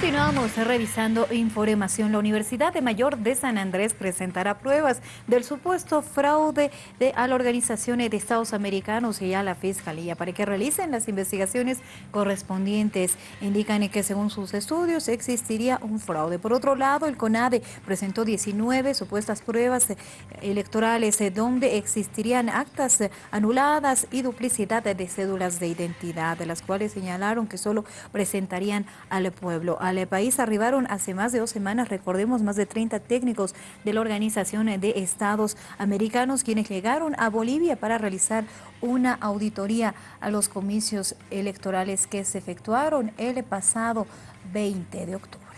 Continuamos revisando información. La Universidad de Mayor de San Andrés presentará pruebas del supuesto fraude de, a la Organización de Estados Americanos y a la Fiscalía para que realicen las investigaciones correspondientes. Indican que según sus estudios existiría un fraude. Por otro lado, el CONADE presentó 19 supuestas pruebas electorales eh, donde existirían actas anuladas y duplicidad de cédulas de identidad, de las cuales señalaron que solo presentarían al pueblo al país arribaron hace más de dos semanas, recordemos, más de 30 técnicos de la Organización de Estados Americanos quienes llegaron a Bolivia para realizar una auditoría a los comicios electorales que se efectuaron el pasado 20 de octubre.